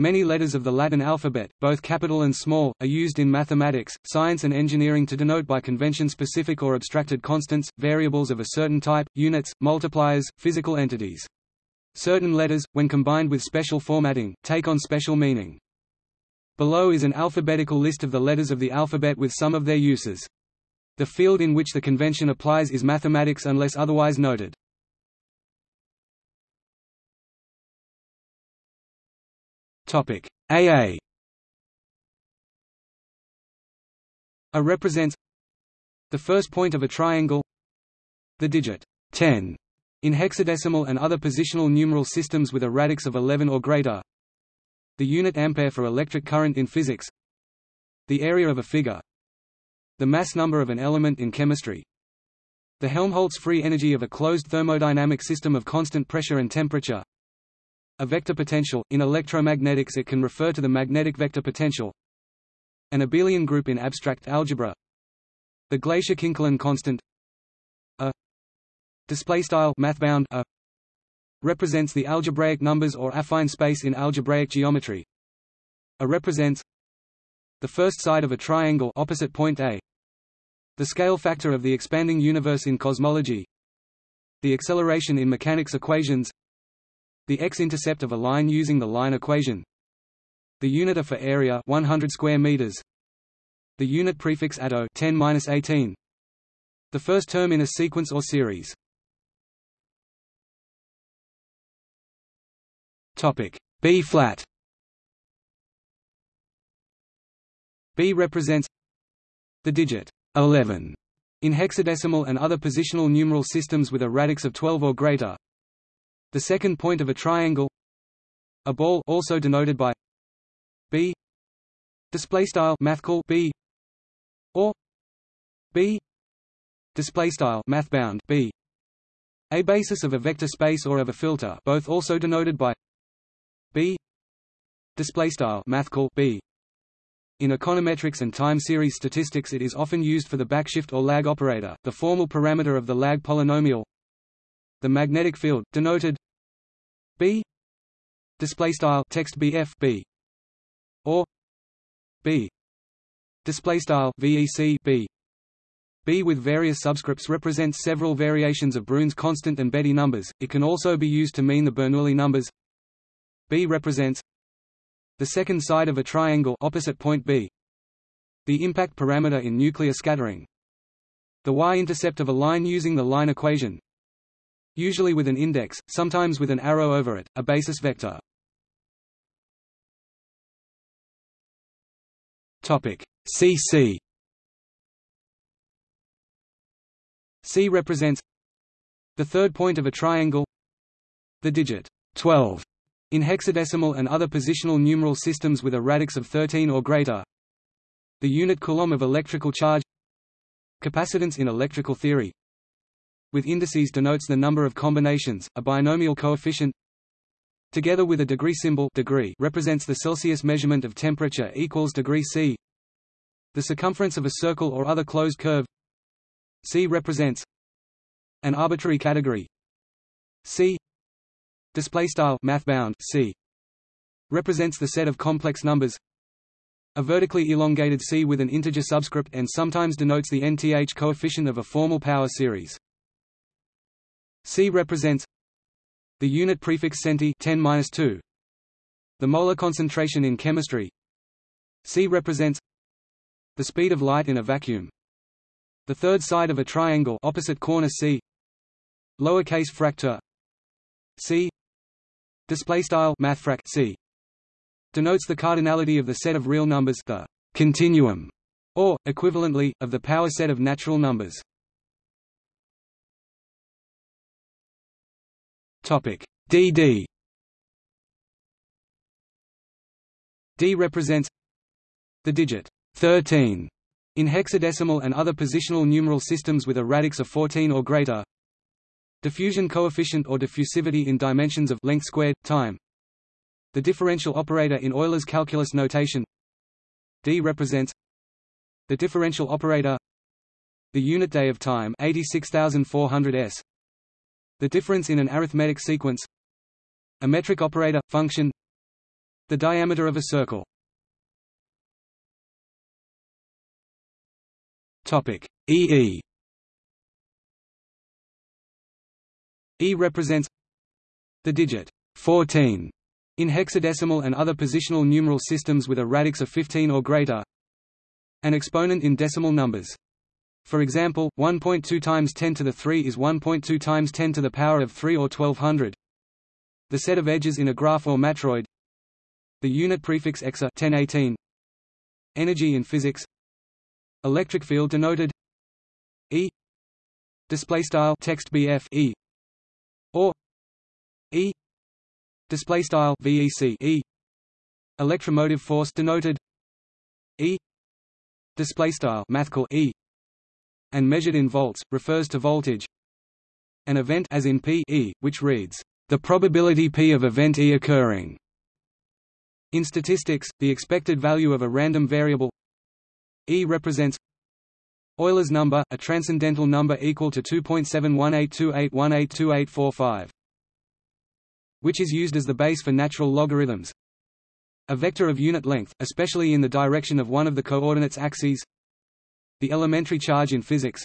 Many letters of the Latin alphabet, both capital and small, are used in mathematics, science and engineering to denote by convention specific or abstracted constants, variables of a certain type, units, multipliers, physical entities. Certain letters, when combined with special formatting, take on special meaning. Below is an alphabetical list of the letters of the alphabet with some of their uses. The field in which the convention applies is mathematics unless otherwise noted. Topic. AA A. Represents the first point of a triangle the digit 10 in hexadecimal and other positional numeral systems with a radix of 11 or greater the unit ampere for electric current in physics the area of a figure the mass number of an element in chemistry the Helmholtz free energy of a closed thermodynamic system of constant pressure and temperature a vector potential, in electromagnetics it can refer to the magnetic vector potential. An abelian group in abstract algebra. The Glaisher-Kinkelin constant a display style mathbound a represents the algebraic numbers or affine space in algebraic geometry. A represents the first side of a triangle opposite point A. The scale factor of the expanding universe in cosmology. The acceleration in mechanics equations the x-intercept of a line using the line equation. The unit for area 100 square meters. The unit prefix atto 10-18. The first term in a sequence or series. Topic B flat. B represents the digit 11 in hexadecimal and other positional numeral systems with a radix of 12 or greater. The second point of a triangle a ball also denoted by b display style mathcal b or b display style math bound b. A basis of a vector space or of a filter both also denoted by b display style mathcal b. In econometrics and time series statistics it is often used for the backshift or lag operator the formal parameter of the lag polynomial the magnetic field, denoted B display style text BF B or B display style VEC B B with various subscripts represents several variations of Brun's constant and Betti numbers. It can also be used to mean the Bernoulli numbers. B represents the second side of a triangle opposite point B. The impact parameter in nuclear scattering. The y-intercept of a line using the line equation usually with an index, sometimes with an arrow over it, a basis vector. Topic. CC C. Represents the third point of a triangle the digit 12 in hexadecimal and other positional numeral systems with a radix of 13 or greater the unit coulomb of electrical charge capacitance in electrical theory with indices denotes the number of combinations, a binomial coefficient together with a degree symbol degree represents the Celsius measurement of temperature equals degree C. The circumference of a circle or other closed curve C represents an arbitrary category C display style math bound C represents the set of complex numbers a vertically elongated C with an integer subscript and sometimes denotes the nth coefficient of a formal power series. C represents the unit prefix centi 10-2. The molar concentration in chemistry. C represents the speed of light in a vacuum. The third side of a triangle opposite corner C. Lowercase Fraktur C. Display style mathfrak C. Denotes the cardinality of the set of real numbers, the continuum, or equivalently of the power set of natural numbers. Topic DD D represents the digit 13 in hexadecimal and other positional numeral systems with a radix of 14 or greater. Diffusion coefficient or diffusivity in dimensions of length squared time. The differential operator in Euler's calculus notation. D represents the differential operator the unit day of time 86400 s the difference in an arithmetic sequence A metric operator, function The diameter of a circle. EE. E represents the digit 14 in hexadecimal and other positional numeral systems with a radix of 15 or greater. An exponent in decimal numbers. For example, 1.2 times 10 to the 3 is 1.2 times 10 to the power of 3 or 1200. The set of edges in a graph or matroid. The unit prefix exa 1018. Energy in physics. Electric field denoted. E. Display style text BF E. Or. E. Display style VEC E. Electromotive force denoted. E. Display style mathcal E and measured in volts refers to voltage an event as in P E which reads the probability P of event E occurring in statistics the expected value of a random variable E represents Euler's number, a transcendental number equal to 2.718281882845 which is used as the base for natural logarithms. A vector of unit length, especially in the direction of one of the coordinates axes. The elementary charge in physics.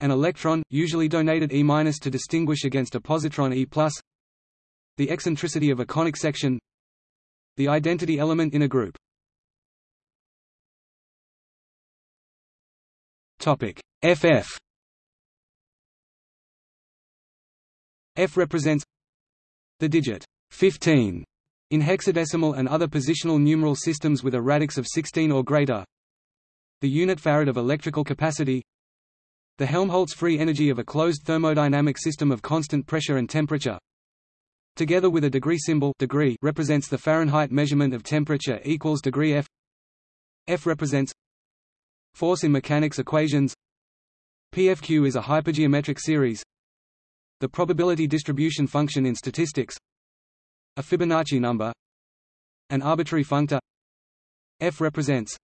An electron, usually donated E- to distinguish against a positron E+. The eccentricity of a conic section. The identity element in a group. Topic FF F represents the digit 15 in hexadecimal and other positional numeral systems with a radix of 16 or greater. The unit farad of electrical capacity. The Helmholtz free energy of a closed thermodynamic system of constant pressure and temperature. Together with a degree symbol degree represents the Fahrenheit measurement of temperature equals degree F. F represents force in mechanics equations. PFQ is a hypergeometric series the probability distribution function in statistics a Fibonacci number an arbitrary functor f represents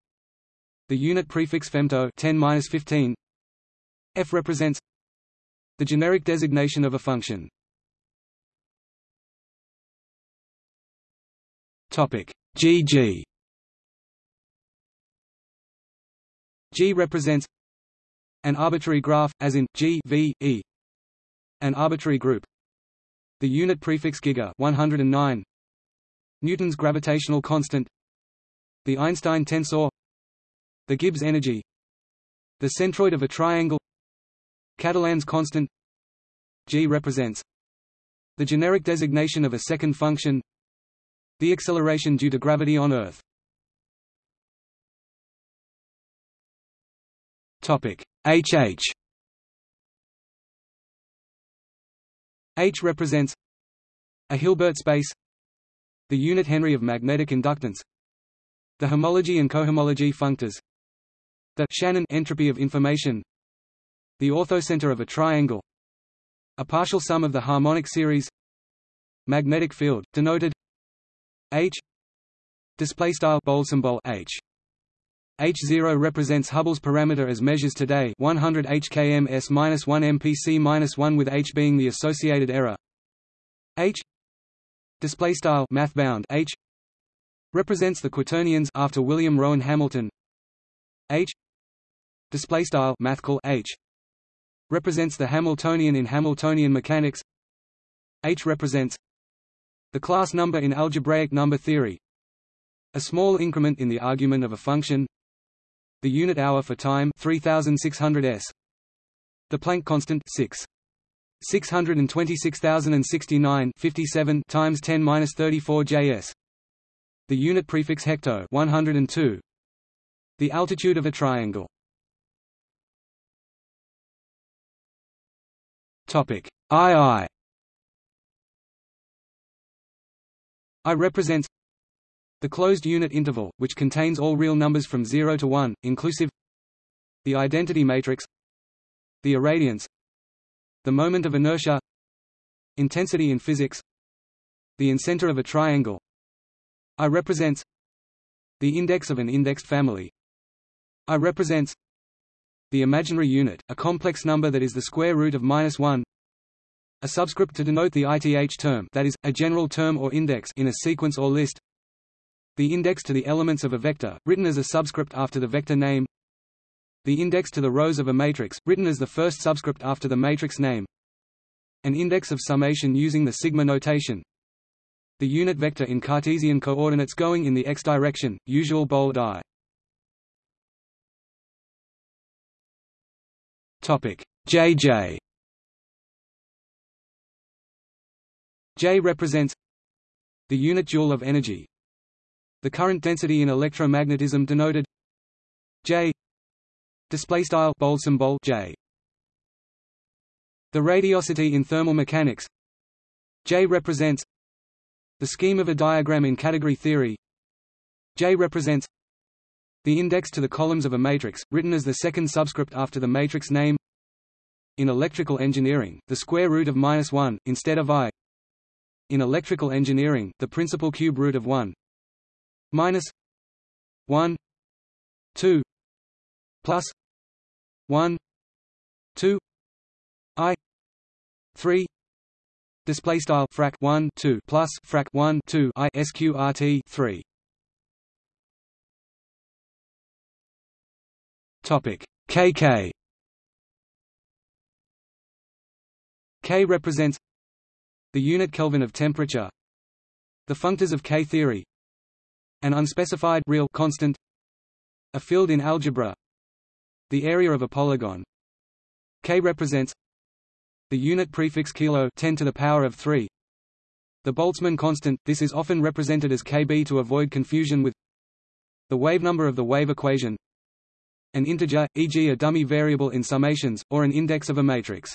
the unit prefix femto 10-15 f represents the generic designation of a function topic gg g represents an arbitrary graph as in g v e an arbitrary group. The unit prefix giga 109. Newton's gravitational constant. The Einstein tensor. The Gibbs energy. The centroid of a triangle. Catalan's constant. G represents the generic designation of a second function. The acceleration due to gravity on Earth. Topic HH H represents a Hilbert space the unit Henry of magnetic inductance the homology and cohomology functors the Shannon entropy of information the orthocenter of a triangle a partial sum of the harmonic series magnetic field denoted H display style bold symbol H H0 represents Hubble's parameter as measures today 100 hkm s-1 mpc-1 with h being the associated error. H display style math bound H represents the quaternions after William Rowan Hamilton. H display style mathcal H represents the Hamiltonian in Hamiltonian mechanics. H represents the class number in algebraic number theory. A small increment in the argument of a function the unit hour for time 3600 s. The Planck constant 6 626,069 57 times 10 minus 34 js. The unit prefix hecto 102. The altitude of a triangle. Topic. II. I represents the closed unit interval, which contains all real numbers from 0 to 1, inclusive The identity matrix The irradiance The moment of inertia Intensity in physics The incenter of a triangle. I represents The index of an indexed family. I represents the imaginary unit, a complex number that is the square root of minus 1 a subscript to denote the ith term that is, a general term or index in a sequence or list The index to the elements of a vector, written as a subscript after the vector name. The index to the rows of a matrix, written as the first subscript after the matrix name. An index of summation using the sigma notation. The unit vector in Cartesian coordinates going in the x direction, usual bold I. Topic JJ J represents the unit joule of energy. The current density in electromagnetism denoted J display style bold symbol J. The radiosity in thermal mechanics J represents the scheme of a diagram in category theory J represents the index to the columns of a matrix, written as the second subscript after the matrix name. In electrical engineering, the square root of minus 1, instead of i. In electrical engineering, the principal cube root of 1 minus 1 2 plus 1 2 i. 3 display style frac 1 2 plus frac 1 2 i sqrt 3 kk k represents the unit kelvin of temperature the functors of k theory an unspecified real constant a field in algebra the area of a polygon. K represents the unit prefix kilo 10 to the power of 3 the Boltzmann constant this is often represented as kb to avoid confusion with the wave number of the wave equation an integer e.g. a dummy variable in summations or an index of a matrix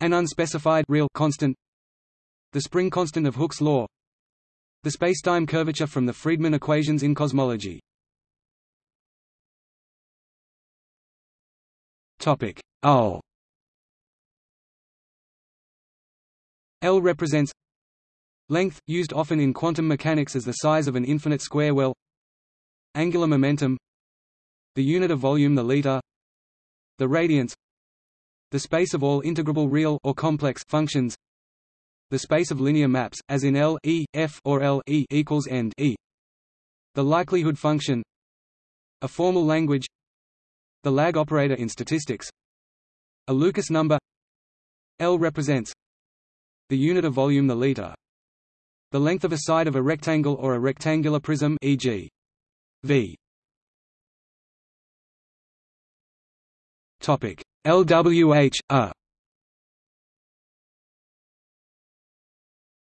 an unspecified real constant the spring constant of Hooke's law the spacetime curvature from the Friedmann equations in cosmology. Topic L. L represents length, used often in quantum mechanics as the size of an infinite square well. Angular momentum. The unit of volume the liter. The radiance. The space of all integrable real or complex functions the space of linear maps, as in L, E, F or L e equals end E. The likelihood function A formal language The lag operator in statistics A Lucas number L represents the unit of volume the liter the length of a side of a rectangle or a rectangular prism e.g. V topic. LWH a.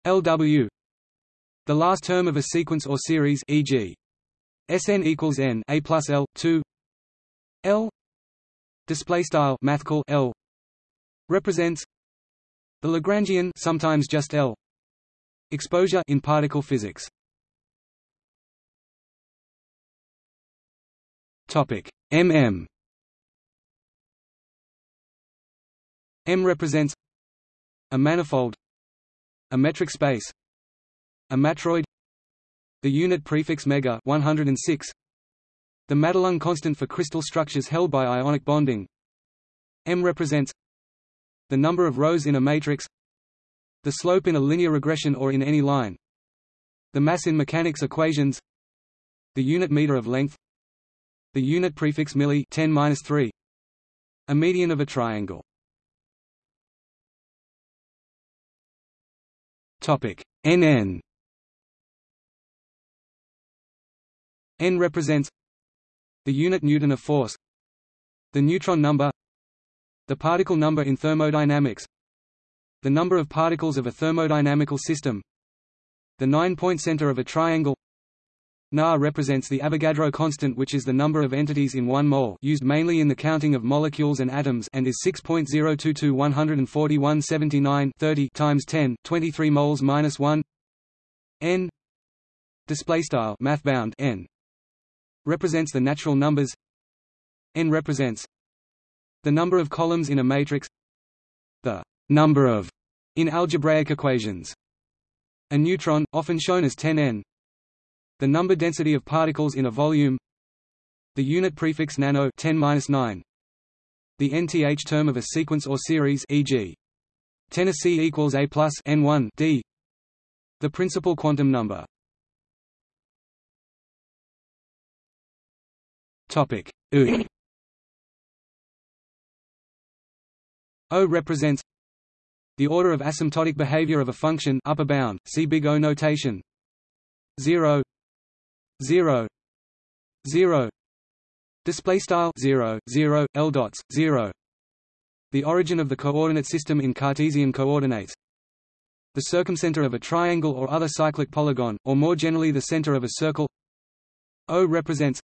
LW the last term of a sequence or series e.g. Sn equals n a plus l 2 l. Display style mathcal l. Represents the Lagrangian sometimes just l. Exposure in particle physics. Topic. Mm m represents a manifold a metric space a matroid the unit prefix mega 106 the Madelung constant for crystal structures held by ionic bonding. M represents the number of rows in a matrix the slope in a linear regression or in any line the mass in mechanics equations the unit meter of length the unit prefix milli 10-3 a median of a triangle Topic. NN N. Represents the unit newton of force the neutron number the particle number in thermodynamics the number of particles of a thermodynamical system the nine-point center of a triangle Na represents the Avogadro constant which is the number of entities in 1 mole used mainly in the counting of molecules and atoms and is 6.022 141 79 30 times 10 23 moles minus 1 n. Display style n. Represents the natural numbers. N represents the number of columns in a matrix. The number of in algebraic equations a neutron often shown as 10n the number density of particles in a volume. The unit prefix nano 10 The nth term of a sequence or series e.g. Tennessee equals A plus N1 D. The principal quantum number. Topic U. O represents the order of asymptotic behavior of a function upper bound, see big O notation. 0 0 0 display style 0 0 l dots 0 the origin of the coordinate system in Cartesian coordinates. The circumcenter of a triangle or other cyclic polygon, or more generally the center of a circle. O represents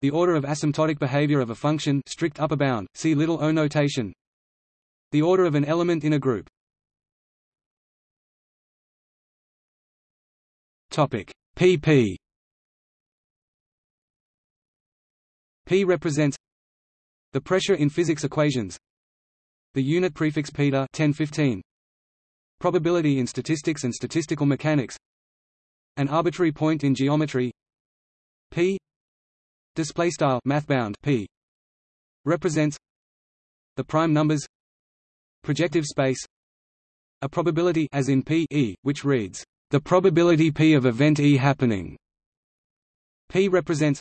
the order of asymptotic behavior of a function strict upper bound, see little o notation. The order of an element in a group. Topic pp P represents the pressure in physics equations. The unit prefix peta 1015 probability in statistics and statistical mechanics. An arbitrary point in geometry. P display style mathbound p represents the prime numbers. Projective space. A probability as in p e which reads the probability p of event e happening. P represents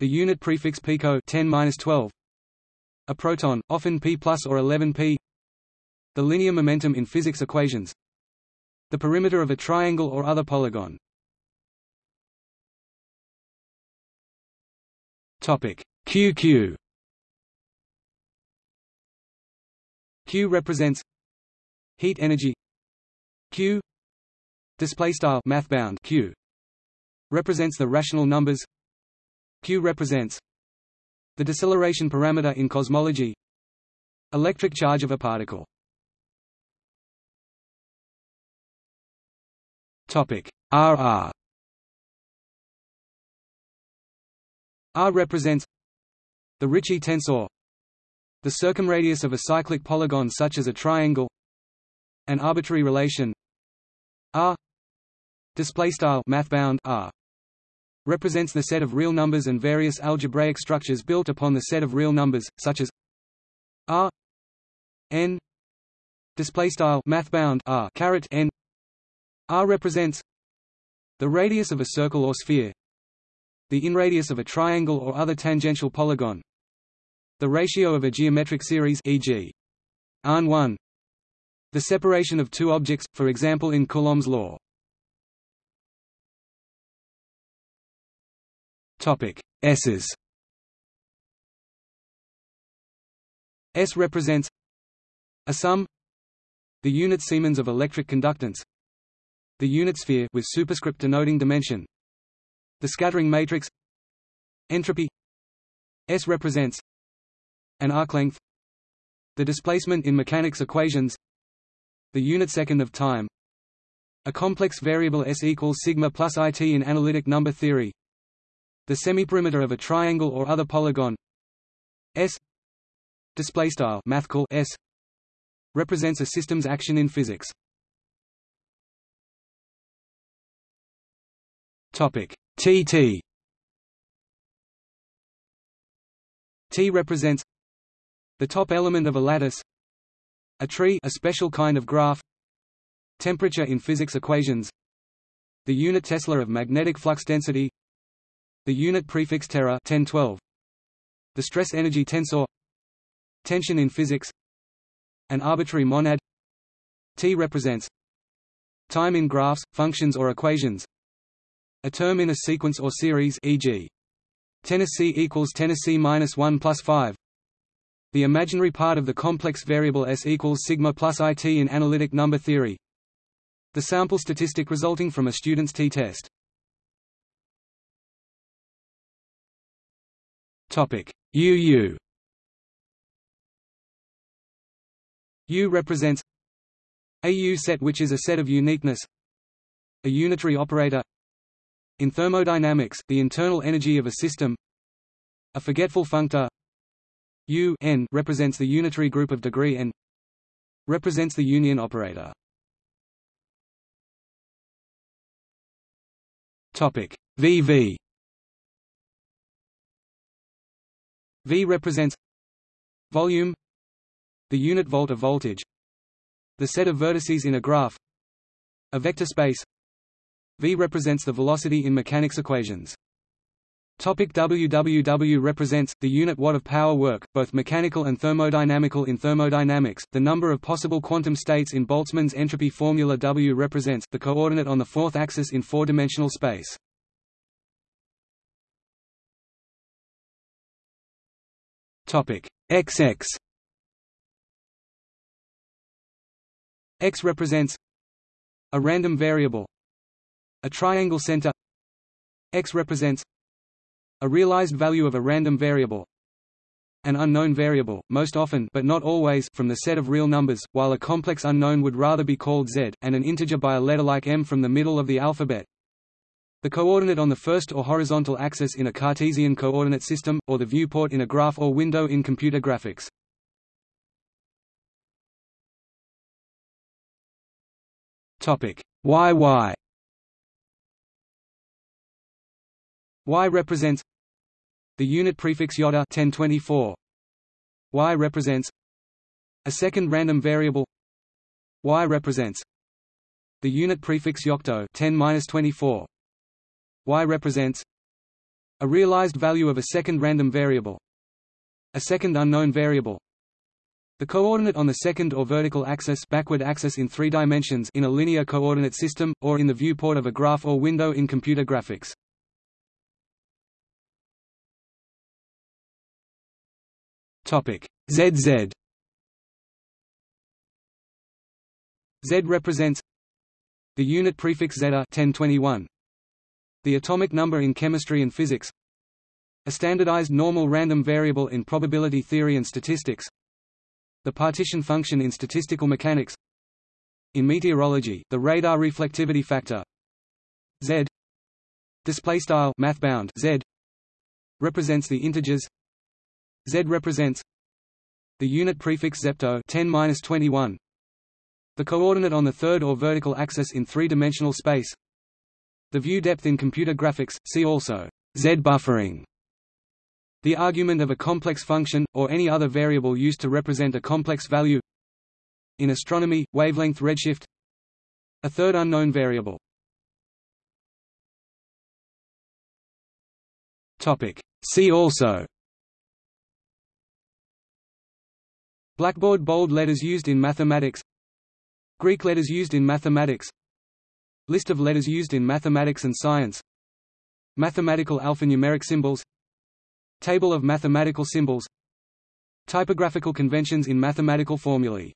the unit prefix pico 10-12 a proton often p plus or 11p the linear momentum in physics equations. The perimeter of a triangle or other polygon. QQ Q represents heat energy. Q. Display style math bound Q. Represents the rational numbers Q represents the deceleration parameter in cosmology electric charge of a particle. Topic RR R represents the Ricci tensor the circumradius of a cyclic polygon such as a triangle an arbitrary relation R display style mathbound R represents the set of real numbers and various algebraic structures built upon the set of real numbers such as R n display style mathbound R caret n R represents the radius of a circle or sphere the inradius of a triangle or other tangential polygon the ratio of a geometric series e.g. AN 1 the separation of two objects, for example in Coulomb's law. Topic S's. S represents a sum, the unit Siemens of electric conductance, the unit sphere with superscript denoting dimension the scattering matrix entropy S represents an arc length the displacement in mechanics equations the unit second of time a complex variable S equals sigma plus it in analytic number theory the semiperimeter of a triangle or other polygon. S. Display style mathcal S. Represents a system's action in physics. Topic. TT T represents the top element of a lattice a tree a special kind of graph temperature in physics equations the unit tesla of magnetic flux density the unit prefix tera 1012 the stress energy tensor. Tension in physics. An arbitrary monad. T represents time in graphs functions or equations. A term in a sequence or series e.g. Tennessee equals Tennessee minus 1 plus 5 the imaginary part of the complex variable S equals sigma plus it in analytic number theory. The sample statistic resulting from a student's t-test Topic. UU U. Represents a U set which is a set of uniqueness a unitary operator in thermodynamics, the internal energy of a system a forgetful functor U n represents the unitary group of degree n represents the union operator. Topic. VV V represents volume the unit volt of voltage the set of vertices in a graph a vector space V represents the velocity in mechanics equations. Topic WWW represents, the unit watt of power work, both mechanical and thermodynamical in thermodynamics, the number of possible quantum states in Boltzmann's entropy formula W represents, the coordinate on the fourth axis in four-dimensional space. Topic. XX X represents a random variable a triangle center. X represents a realized value of a random variable an unknown variable, most often but not always from the set of real numbers, while a complex unknown would rather be called z, and an integer by a letter like m from the middle of the alphabet. The coordinate on the first or horizontal axis in a Cartesian coordinate system, or the viewport in a graph or window in computer graphics. Topic YY Y represents the unit prefix yotta 1024. Y represents a second random variable Y represents the unit prefix yocto 10-24. Y represents a realized value of a second random variable a second unknown variable. The coordinate on the second or vertical axis backward axis in three dimensions in a linear coordinate system, or in the viewport of a graph or window in computer graphics. ZZ Z represents the unit prefix zetta 1021 the atomic number in chemistry and physics a standardized normal random variable in probability theory and statistics the partition function in statistical mechanics in meteorology the radar reflectivity factor z display style math bound z represents the integers Z represents the unit prefix zepto 10-21 the coordinate on the third or vertical axis in three-dimensional space the view depth in computer graphics see also Z buffering the argument of a complex function or any other variable used to represent a complex value. In astronomy wavelength redshift. A third unknown variable. See also. Blackboard bold letters used in mathematics. Greek letters used in mathematics List of letters used in mathematics and science. Mathematical alphanumeric symbols. Table of mathematical symbols. Typographical conventions in mathematical formulae